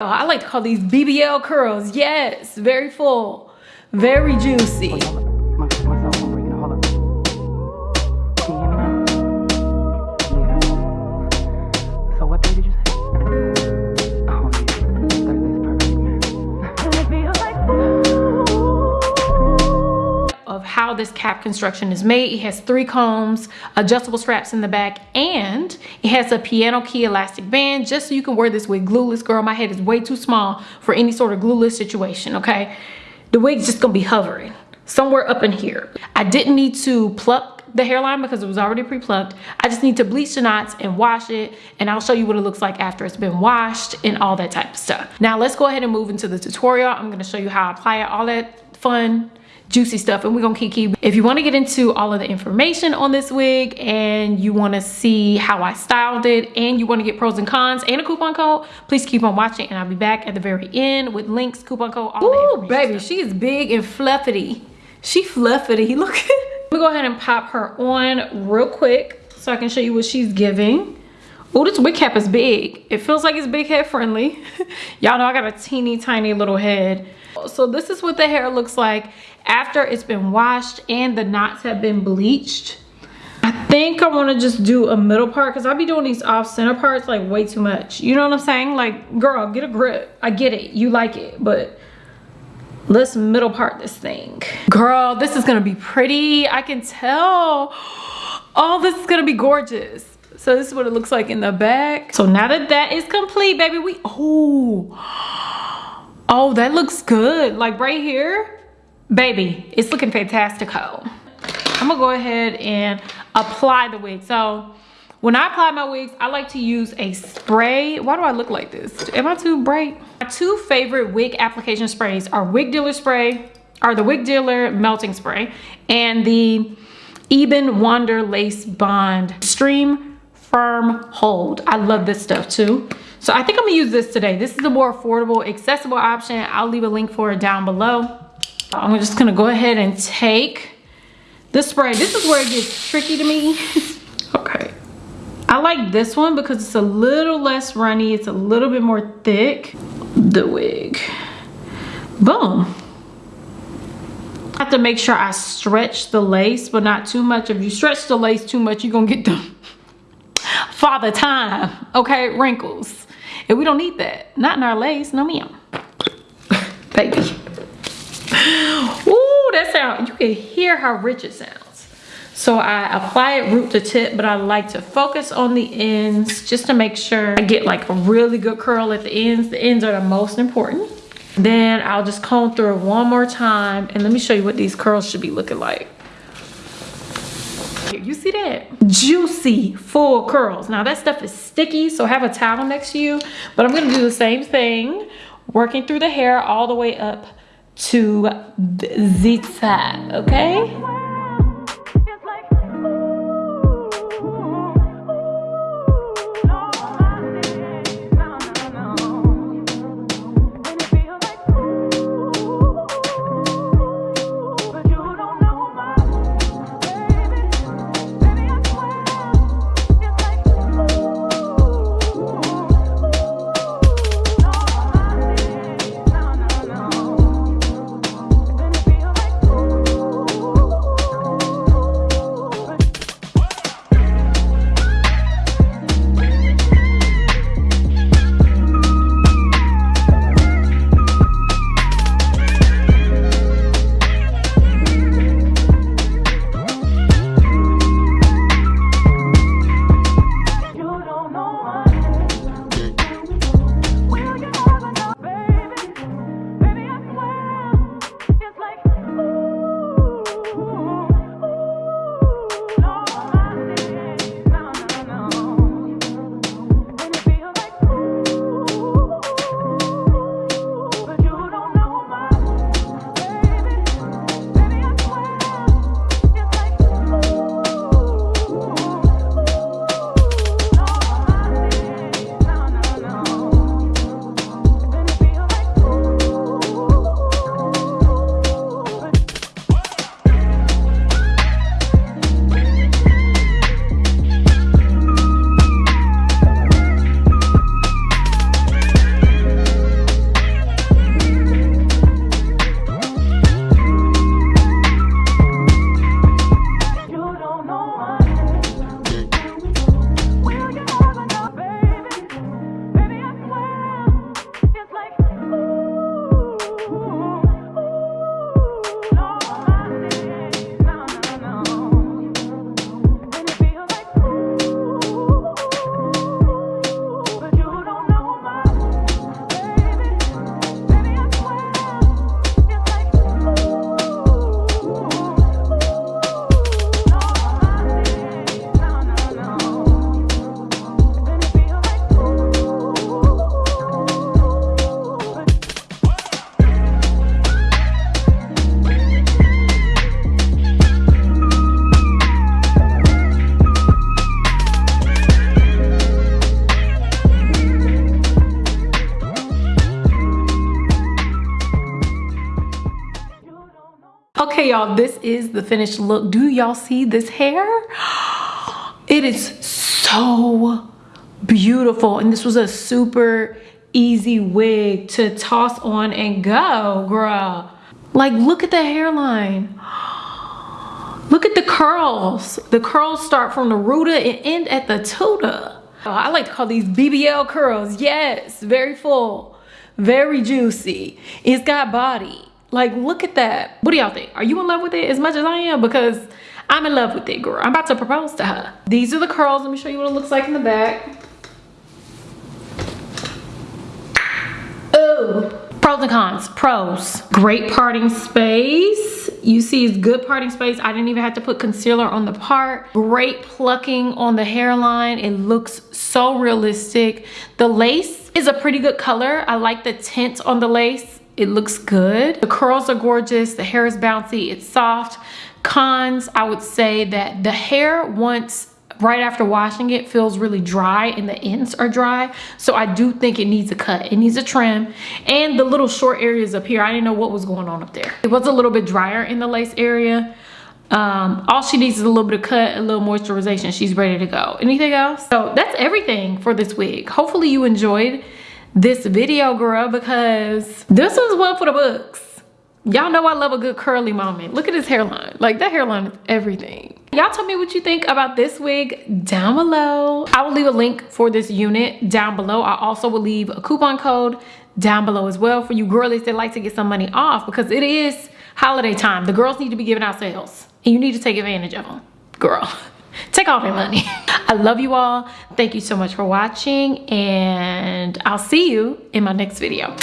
Oh, I like to call these BBL curls. Yes, very full, very juicy. This cap construction is made. It has three combs, adjustable straps in the back, and it has a piano key elastic band just so you can wear this wig glueless. Girl, my head is way too small for any sort of glueless situation, okay? The wig's just gonna be hovering somewhere up in here. I didn't need to pluck the hairline because it was already pre-plucked. I just need to bleach the knots and wash it and I'll show you what it looks like after it's been washed and all that type of stuff. Now let's go ahead and move into the tutorial. I'm gonna show you how I apply it, all that fun juicy stuff and we're gonna keep keep if you want to get into all of the information on this wig and you want to see how i styled it and you want to get pros and cons and a coupon code please keep on watching and i'll be back at the very end with links coupon code all Ooh, baby stuff. she is big and fluffy. She fluffy look let me go ahead and pop her on real quick so i can show you what she's giving Oh, this wig cap is big. It feels like it's big head friendly. Y'all know I got a teeny tiny little head. So this is what the hair looks like after it's been washed and the knots have been bleached. I think I want to just do a middle part because I'll be doing these off center parts like way too much. You know what I'm saying? Like, girl, get a grip. I get it. You like it, but let's middle part this thing. Girl, this is going to be pretty. I can tell. Oh, this is going to be gorgeous. So this is what it looks like in the back. So now that that is complete, baby, we, oh, oh, that looks good. Like right here, baby it's looking fantastico. I'm gonna go ahead and apply the wig. So when i apply my wigs i like to use a spray. Why do i look like this? Am i too bright? My two favorite wig application sprays are wig dealer spray or the wig dealer melting spray and the Ebin Wonder Lace Bond Extreme Firm Hold. I love this stuff too. So I think I'm gonna use this today. This is a more affordable, accessible option. I'll leave a link for it down below. I'm just gonna go ahead and take the spray. This is where it gets tricky to me. okay. I like this one because it's a little less runny. It's a little bit more thick. The wig. Boom. I have to make sure I stretch the lace, but not too much. If you stretch the lace too much, you're gonna get the father time, okay? Wrinkles. And we don't need that. Not in our lace, no ma'am. Baby. Ooh, that sound, you can hear how rich it sounds. So I apply it root to tip, but I like to focus on the ends just to make sure I get like a really good curl at the ends. The ends are the most important. Then I'll just comb through one more time and let me show you what these curls should be looking like. You see that? Juicy, full curls. Now that stuff is sticky, so have a towel next to you. But I'm gonna do the same thing, working through the hair all the way up to the side, okay? Okay, y'all, this is the finished look. Do y'all see this hair? It is so beautiful. And this was a super easy wig to toss on and go, girl. Like, look at the hairline. Look at the curls. The curls start from the rooter and end at the tuta. I like to call these BBL curls. Yes, very full, very juicy. It's got body. Like, look at that. What do y'all think? Are you in love with it as much as I am? Because I'm in love with it, girl. I'm about to propose to her. These are the curls. Let me show you what it looks like in the back. Oh, pros and cons. Pros, great parting space. You see it's good parting space. I didn't even have to put concealer on the part. Great plucking on the hairline. It looks so realistic. The lace is a pretty good color. I like the tint on the lace. It looks good. The curls are gorgeous. The hair is bouncy. It's soft. Cons, I would say that the hair once right after washing it feels really dry and the ends are dry. So i do think it needs a cut. It needs a trim. And the little short areas up here. I didn't know what was going on up there. It was a little bit drier in the lace area. Um, all she needs is a little bit of cut a little moisturization. She's ready to go. Anything else? So that's everything for this wig. Hopefully you enjoyed this video girl because this was one for the books. Y'all know i love a good curly moment. Look at his hairline. Like that hairline is everything. Y'all tell me what you think about this wig down below. I will leave a link for this unit down below. I also will leave a coupon code down below as well for you girlies that like to get some money off because it is holiday time. The girls need to be giving out sales and you need to take advantage of them girl take all their money. I love you all. Thank you so much for watching and i'll see you in my next video